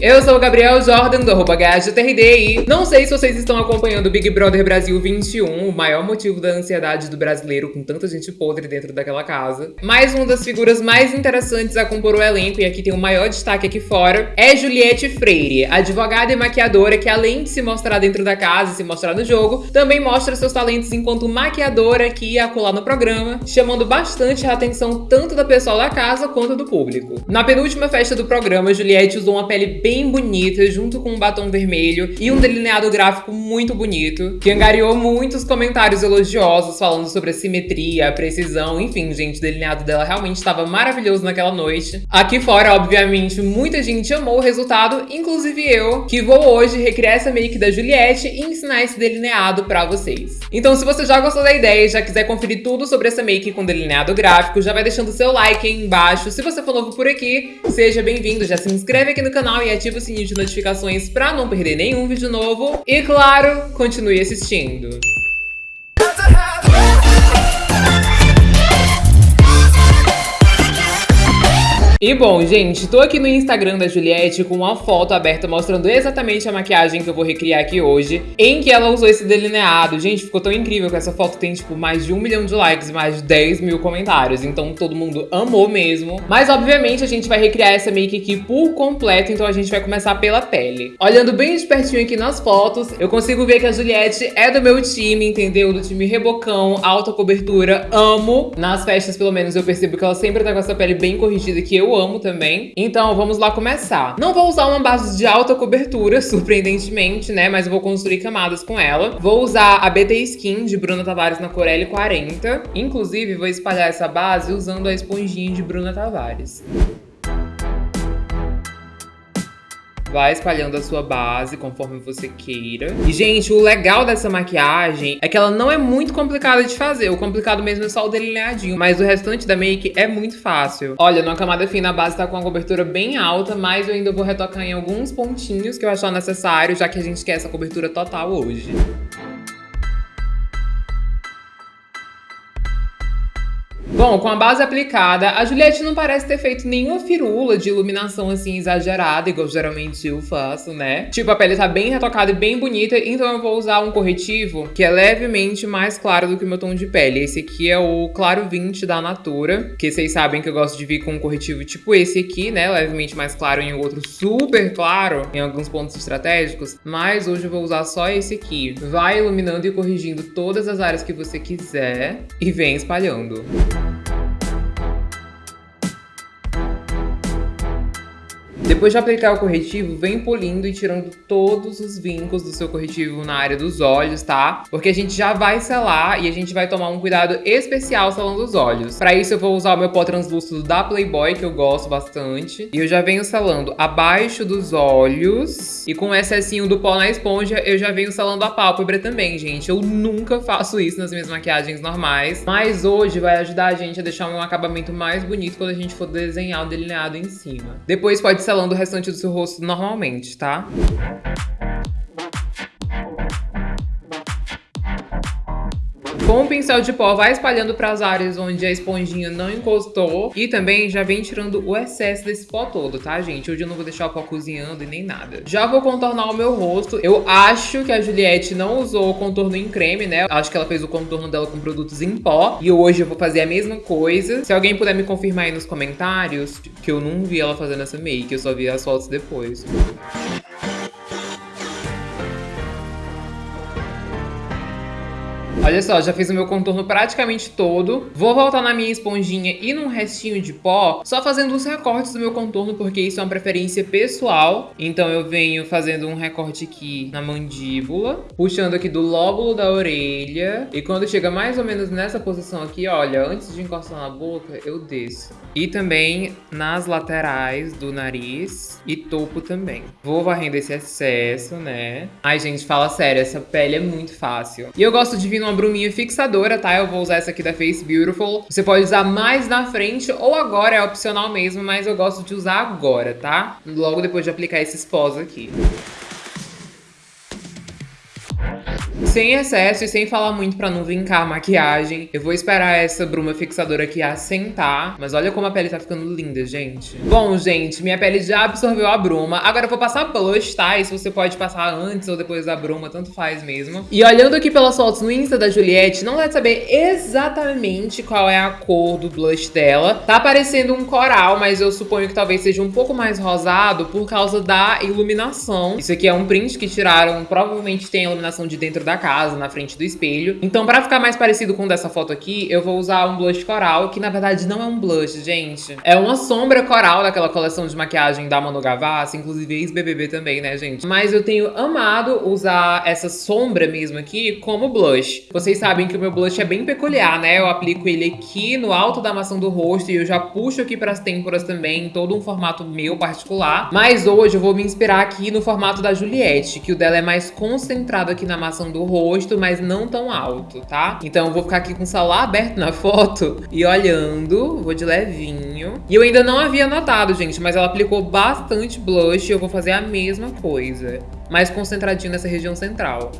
Eu sou o Gabriel Jordan, do arroba e não sei se vocês estão acompanhando o Big Brother Brasil 21, o maior motivo da ansiedade do brasileiro com tanta gente podre dentro daquela casa. Mas uma das figuras mais interessantes a compor o elenco, e aqui tem o maior destaque aqui fora, é Juliette Freire, advogada e maquiadora que além de se mostrar dentro da casa e se mostrar no jogo, também mostra seus talentos enquanto maquiadora aqui e acolá no programa, chamando bastante a atenção tanto da pessoal da casa quanto do público. Na penúltima festa do programa, Juliette usou uma pele bem bonita, junto com um batom vermelho e um delineado gráfico muito bonito, que angariou muitos comentários elogiosos falando sobre a simetria, a precisão, enfim, gente, o delineado dela realmente estava maravilhoso naquela noite. Aqui fora, obviamente, muita gente amou o resultado, inclusive eu, que vou hoje recriar essa make da Juliette e ensinar esse delineado pra vocês. Então, se você já gostou da ideia e já quiser conferir tudo sobre essa make com delineado gráfico, já vai deixando seu like aí embaixo. Se você for novo por aqui, seja bem-vindo, já se inscreve aqui no canal e ativa o sininho de notificações pra não perder nenhum vídeo novo. E claro, continue assistindo. E bom, gente, tô aqui no Instagram da Juliette com uma foto aberta mostrando exatamente a maquiagem que eu vou recriar aqui hoje, em que ela usou esse delineado. Gente, ficou tão incrível que essa foto tem, tipo, mais de um milhão de likes e mais de 10 mil comentários, então todo mundo amou mesmo. Mas, obviamente, a gente vai recriar essa make aqui por completo, então a gente vai começar pela pele. Olhando bem de pertinho aqui nas fotos, eu consigo ver que a Juliette é do meu time, entendeu? Do time rebocão, alta cobertura, amo. Nas festas, pelo menos, eu percebo que ela sempre tá com essa pele bem corrigida, que eu eu amo também. Então, vamos lá começar. Não vou usar uma base de alta cobertura, surpreendentemente, né? Mas eu vou construir camadas com ela. Vou usar a BT Skin de Bruna Tavares na cor L40. Inclusive, vou espalhar essa base usando a esponjinha de Bruna Tavares. Vai espalhando a sua base conforme você queira. E, gente, o legal dessa maquiagem é que ela não é muito complicada de fazer. O complicado mesmo é só o delineadinho. Mas o restante da make é muito fácil. Olha, numa camada fina, a base tá com uma cobertura bem alta, mas eu ainda vou retocar em alguns pontinhos que eu achar necessário, já que a gente quer essa cobertura total hoje. Bom, com a base aplicada, a Juliette não parece ter feito nenhuma firula de iluminação assim exagerada, igual geralmente eu faço, né? Tipo, a pele tá bem retocada e bem bonita, então eu vou usar um corretivo que é levemente mais claro do que o meu tom de pele. Esse aqui é o Claro 20 da Natura, que vocês sabem que eu gosto de vir com um corretivo tipo esse aqui, né? Levemente mais claro em outro super claro, em alguns pontos estratégicos, mas hoje eu vou usar só esse aqui. Vai iluminando e corrigindo todas as áreas que você quiser e vem espalhando. Depois de aplicar o corretivo, vem polindo e tirando todos os vincos do seu corretivo na área dos olhos, tá? Porque a gente já vai selar e a gente vai tomar um cuidado especial selando os olhos. Pra isso eu vou usar o meu pó translúcido da Playboy, que eu gosto bastante. E eu já venho selando abaixo dos olhos. E com o excessinho do pó na esponja, eu já venho selando a pálpebra também, gente. Eu nunca faço isso nas minhas maquiagens normais. Mas hoje vai ajudar a gente a deixar um acabamento mais bonito quando a gente for desenhar o delineado em cima. Depois pode selando o restante do seu rosto normalmente, tá? Com o pincel de pó, vai espalhando para as áreas onde a esponjinha não encostou. E também já vem tirando o excesso desse pó todo, tá, gente? Hoje eu não vou deixar o pó cozinhando e nem nada. Já vou contornar o meu rosto. Eu acho que a Juliette não usou contorno em creme, né? Acho que ela fez o contorno dela com produtos em pó. E hoje eu vou fazer a mesma coisa. Se alguém puder me confirmar aí nos comentários, que eu não vi ela fazendo essa make, eu só vi as fotos depois. Olha só, já fiz o meu contorno praticamente todo. Vou voltar na minha esponjinha e num restinho de pó, só fazendo os recortes do meu contorno, porque isso é uma preferência pessoal. Então eu venho fazendo um recorte aqui na mandíbula, puxando aqui do lóbulo da orelha. E quando chega mais ou menos nessa posição aqui, olha, antes de encostar na boca, eu desço. E também nas laterais do nariz e topo também. Vou varrendo esse excesso, né? Ai, gente, fala sério, essa pele é muito fácil. E eu gosto de vir numa bruminha fixadora, tá? Eu vou usar essa aqui da Face Beautiful. Você pode usar mais na frente ou agora, é opcional mesmo, mas eu gosto de usar agora, tá? Logo depois de aplicar esses pós aqui. Sem excesso e sem falar muito pra não vincar a maquiagem. Eu vou esperar essa bruma fixadora aqui assentar. Mas olha como a pele tá ficando linda, gente. Bom, gente, minha pele já absorveu a bruma. Agora eu vou passar blush, tá? Isso você pode passar antes ou depois da bruma, tanto faz mesmo. E olhando aqui pelas fotos no Insta da Juliette, não dá de saber exatamente qual é a cor do blush dela. Tá parecendo um coral, mas eu suponho que talvez seja um pouco mais rosado por causa da iluminação. Isso aqui é um print que tiraram, provavelmente tem a iluminação de dentro da casa, na frente do espelho. Então, pra ficar mais parecido com dessa foto aqui, eu vou usar um blush coral, que na verdade não é um blush, gente. É uma sombra coral daquela coleção de maquiagem da Manu Gavassi, inclusive ex-BBB também, né, gente? Mas eu tenho amado usar essa sombra mesmo aqui como blush. Vocês sabem que o meu blush é bem peculiar, né? Eu aplico ele aqui no alto da maçã do rosto e eu já puxo aqui pras têmporas também, em todo um formato meu particular. Mas hoje eu vou me inspirar aqui no formato da Juliette, que o dela é mais concentrado aqui na maçã do rosto, mas não tão alto, tá? Então eu vou ficar aqui com o celular aberto na foto e olhando, vou de levinho. E eu ainda não havia notado, gente, mas ela aplicou bastante blush e eu vou fazer a mesma coisa, mais concentradinho nessa região central.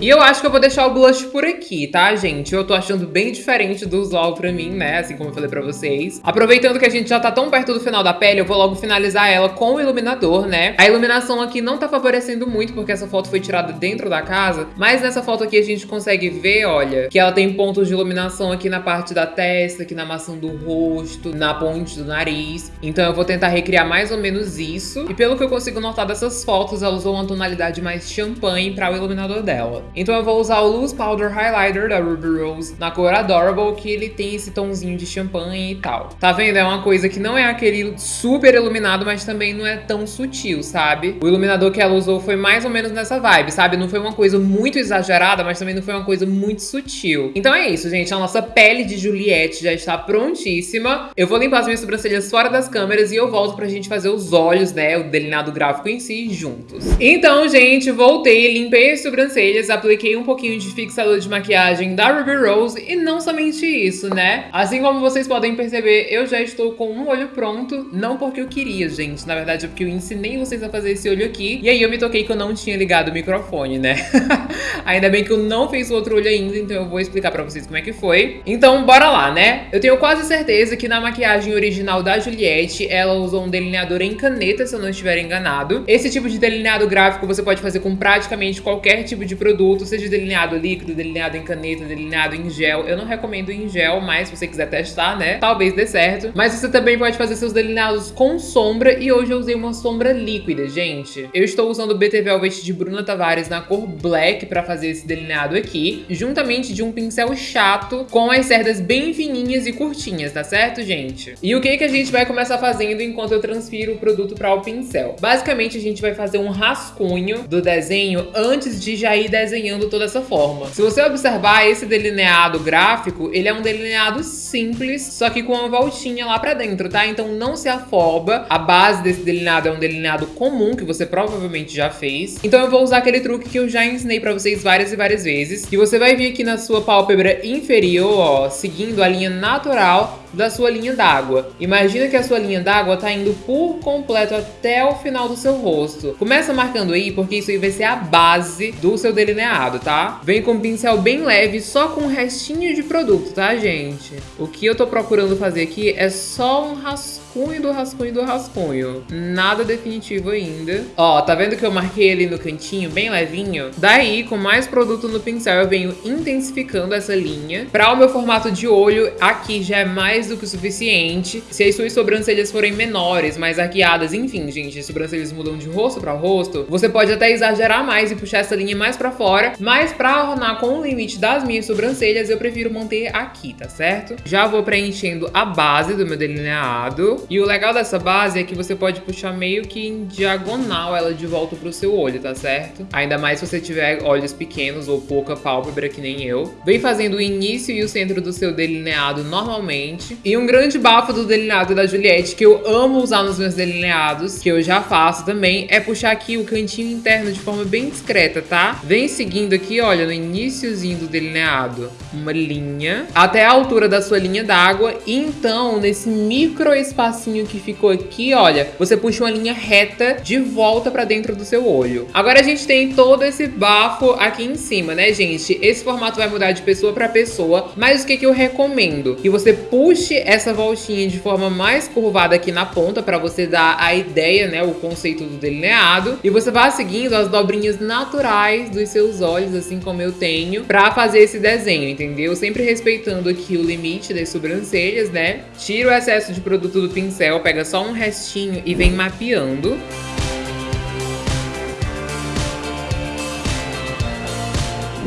E eu acho que eu vou deixar o blush por aqui, tá, gente? Eu tô achando bem diferente do usual pra mim, né? Assim como eu falei pra vocês. Aproveitando que a gente já tá tão perto do final da pele, eu vou logo finalizar ela com o iluminador, né? A iluminação aqui não tá favorecendo muito, porque essa foto foi tirada dentro da casa. Mas nessa foto aqui a gente consegue ver, olha, que ela tem pontos de iluminação aqui na parte da testa, aqui na maçã do rosto, na ponte do nariz. Então eu vou tentar recriar mais ou menos isso. E pelo que eu consigo notar dessas fotos, ela usou uma tonalidade mais champanhe para o iluminador dela. Então eu vou usar o Loose Powder Highlighter da Ruby Rose na cor Adorable, que ele tem esse tomzinho de champanhe e tal. Tá vendo? É uma coisa que não é aquele super iluminado, mas também não é tão sutil, sabe? O iluminador que ela usou foi mais ou menos nessa vibe, sabe? Não foi uma coisa muito exagerada, mas também não foi uma coisa muito sutil. Então é isso, gente. A nossa pele de Juliette já está prontíssima. Eu vou limpar as minhas sobrancelhas fora das câmeras e eu volto pra gente fazer os olhos, né? O delineado gráfico em si, juntos. Então, gente, voltei, limpei as sobrancelhas, apliquei um pouquinho de fixador de maquiagem da Ruby Rose e não somente isso, né? Assim como vocês podem perceber, eu já estou com um olho pronto, não porque eu queria, gente, na verdade é porque eu ensinei vocês a fazer esse olho aqui e aí eu me toquei que eu não tinha ligado o microfone, né? ainda bem que eu não fiz o outro olho ainda, então eu vou explicar pra vocês como é que foi. Então, bora lá, né? Eu tenho quase certeza que na maquiagem original da Juliette, ela usou um delineador em caneta, se eu não estiver enganado. Esse tipo de delineado gráfico você pode fazer com praticamente qualquer tipo de produto produto, seja delineado líquido, delineado em caneta, delineado em gel. Eu não recomendo em gel, mas se você quiser testar, né, talvez dê certo. Mas você também pode fazer seus delineados com sombra e hoje eu usei uma sombra líquida, gente. Eu estou usando o BT Velvet de Bruna Tavares na cor Black pra fazer esse delineado aqui, juntamente de um pincel chato com as cerdas bem fininhas e curtinhas, tá certo, gente? E o que que a gente vai começar fazendo enquanto eu transfiro o produto para o pincel? Basicamente, a gente vai fazer um rascunho do desenho antes de já ir desenhando desenhando toda essa forma. Se você observar esse delineado gráfico, ele é um delineado simples, só que com uma voltinha lá pra dentro, tá? Então não se afoba. A base desse delineado é um delineado comum, que você provavelmente já fez. Então eu vou usar aquele truque que eu já ensinei pra vocês várias e várias vezes, que você vai vir aqui na sua pálpebra inferior, ó, seguindo a linha natural da sua linha d'água. Imagina que a sua linha d'água tá indo por completo até o final do seu rosto. Começa marcando aí, porque isso aí vai ser a base do seu delineado, tá? Vem com um pincel bem leve, só com um restinho de produto, tá, gente? O que eu tô procurando fazer aqui é só um rascunho do rascunho do rascunho. Nada definitivo ainda. Ó, tá vendo que eu marquei ali no cantinho, bem levinho? Daí, com mais produto no pincel, eu venho intensificando essa linha. Pra o meu formato de olho, aqui já é mais do que o suficiente. Se as suas sobrancelhas forem menores, mais arqueadas, enfim, gente, as sobrancelhas mudam de rosto pra rosto, você pode até exagerar mais e puxar essa linha mais pra fora, mas pra ornar com o limite das minhas sobrancelhas, eu prefiro manter aqui, tá certo? Já vou preenchendo a base do meu delineado. E o legal dessa base é que você pode puxar meio que em diagonal ela de volta pro seu olho, tá certo? Ainda mais se você tiver olhos pequenos ou pouca pálpebra que nem eu. Vem fazendo o início e o centro do seu delineado normalmente. E um grande bafo do delineado da Juliette, que eu amo usar nos meus delineados, que eu já faço também, é puxar aqui o cantinho interno de forma bem discreta, tá? Vem seguindo aqui, olha, no iníciozinho do delineado, uma linha, até a altura da sua linha d'água. E então, nesse micro espacinho que ficou aqui, olha, você puxa uma linha reta de volta pra dentro do seu olho. Agora a gente tem todo esse bafo aqui em cima, né, gente? Esse formato vai mudar de pessoa pra pessoa, mas o que, que eu recomendo? Que você puxe essa voltinha de forma mais curvada aqui na ponta pra você dar a ideia, né, o conceito do delineado. E você vai seguindo as dobrinhas naturais dos seus olhos, assim como eu tenho, pra fazer esse desenho, entendeu? Sempre respeitando aqui o limite das sobrancelhas, né? Tira o excesso de produto do pincel, pega só um restinho e vem mapeando.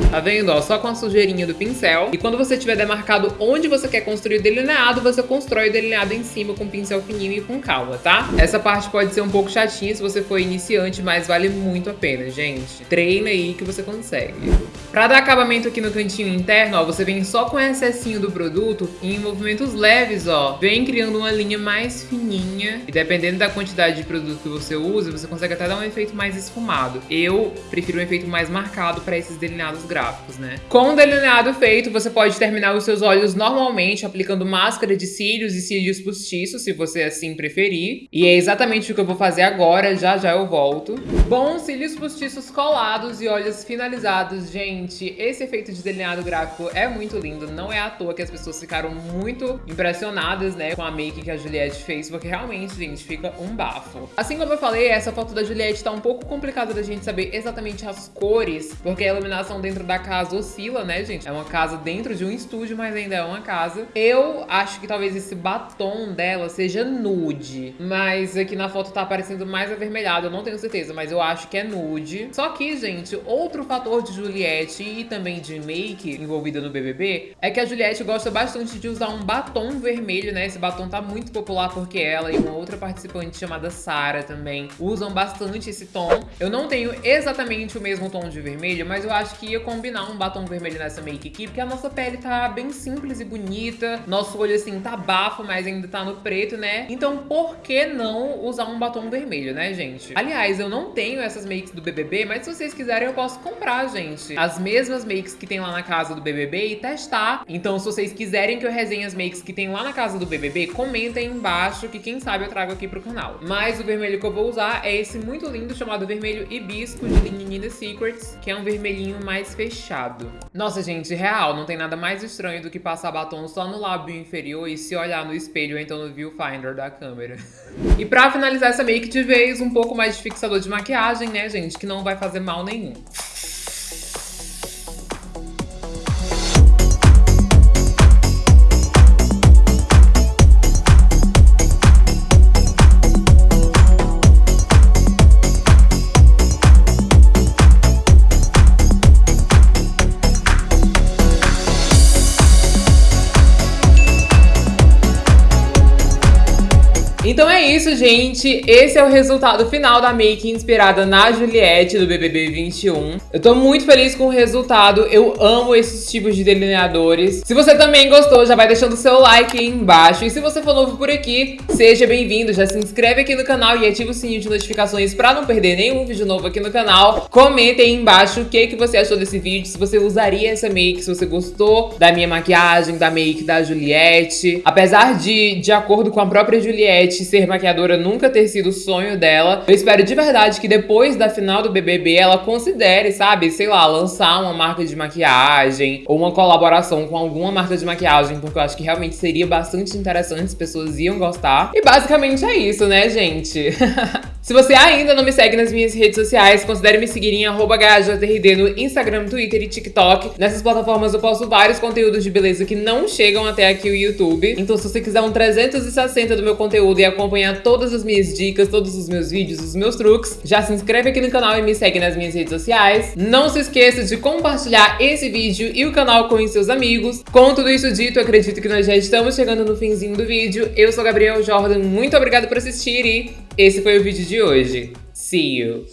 Tá vendo? Ó, só com a sujeirinha do pincel. E quando você tiver demarcado onde você quer construir o delineado, você constrói o delineado em cima com pincel fininho e com calma, tá? Essa parte pode ser um pouco chatinha se você for iniciante, mas vale muito a pena, gente. Treina aí que você consegue. Pra dar acabamento aqui no cantinho interno, ó, você vem só com o excessinho do produto e em movimentos leves, ó, vem criando uma linha mais fininha. E dependendo da quantidade de produto que você usa, você consegue até dar um efeito mais esfumado. Eu prefiro um efeito mais marcado para esses delineados gráficos, né? Com o delineado feito, você pode terminar os seus olhos normalmente aplicando máscara de cílios e cílios postiços, se você assim preferir. E é exatamente o que eu vou fazer agora, já já eu volto. Bom, cílios postiços colados e olhos finalizados, gente. Esse efeito de delineado gráfico é muito lindo, não é à toa que as pessoas ficaram muito impressionadas, né, com a make que a Juliette fez, porque realmente, gente, fica um bafo. Assim como eu falei, essa foto da Juliette tá um pouco complicada da gente saber exatamente as cores, porque a iluminação dentro da da casa oscila, né, gente? É uma casa dentro de um estúdio, mas ainda é uma casa. Eu acho que talvez esse batom dela seja nude, mas aqui na foto tá aparecendo mais avermelhado, eu não tenho certeza, mas eu acho que é nude. Só que, gente, outro fator de Juliette e também de make envolvida no BBB é que a Juliette gosta bastante de usar um batom vermelho, né? Esse batom tá muito popular porque ela e uma outra participante chamada Sara também usam bastante esse tom. Eu não tenho exatamente o mesmo tom de vermelho, mas eu acho que ia com combinar um batom vermelho nessa make aqui, porque a nossa pele tá bem simples e bonita. Nosso olho, assim, tá bafo, mas ainda tá no preto, né? Então, por que não usar um batom vermelho, né, gente? Aliás, eu não tenho essas makes do BBB, mas se vocês quiserem, eu posso comprar, gente. As mesmas makes que tem lá na casa do BBB e testar. Então, se vocês quiserem que eu resenhe as makes que tem lá na casa do BBB, comentem embaixo, que quem sabe eu trago aqui pro canal. Mas o vermelho que eu vou usar é esse muito lindo, chamado vermelho hibisco de Linha Secrets, que é um vermelhinho mais fechado. Nossa, gente, real, não tem nada mais estranho do que passar batom só no lábio inferior e se olhar no espelho ou então no viewfinder da câmera. e pra finalizar essa make de vez, um pouco mais de fixador de maquiagem, né, gente, que não vai fazer mal nenhum. Então é isso, gente. Esse é o resultado final da make inspirada na Juliette do BBB 21. Eu tô muito feliz com o resultado. Eu amo esses tipos de delineadores. Se você também gostou, já vai deixando o seu like aí embaixo. E se você for novo por aqui, seja bem-vindo. Já se inscreve aqui no canal e ativa o sininho de notificações pra não perder nenhum vídeo novo aqui no canal. Comenta aí embaixo o que, que você achou desse vídeo, se você usaria essa make, se você gostou da minha maquiagem, da make da Juliette. Apesar de, de acordo com a própria Juliette, ser maquiadora nunca ter sido o sonho dela. Eu espero de verdade que depois da final do BBB ela considere, sabe, sei lá, lançar uma marca de maquiagem ou uma colaboração com alguma marca de maquiagem, porque eu acho que realmente seria bastante interessante, as pessoas iam gostar. E basicamente é isso, né, gente? Se você ainda não me segue nas minhas redes sociais, considere me seguir em HajaTRD no Instagram, Twitter e TikTok. Nessas plataformas eu posto vários conteúdos de beleza que não chegam até aqui o YouTube. Então se você quiser um 360 do meu conteúdo e acompanhar todas as minhas dicas, todos os meus vídeos, os meus truques, já se inscreve aqui no canal e me segue nas minhas redes sociais. Não se esqueça de compartilhar esse vídeo e o canal com seus amigos. Com tudo isso dito, acredito que nós já estamos chegando no finzinho do vídeo. Eu sou Gabriel Jordan, muito obrigada por assistir e esse foi o vídeo de hoje. See you!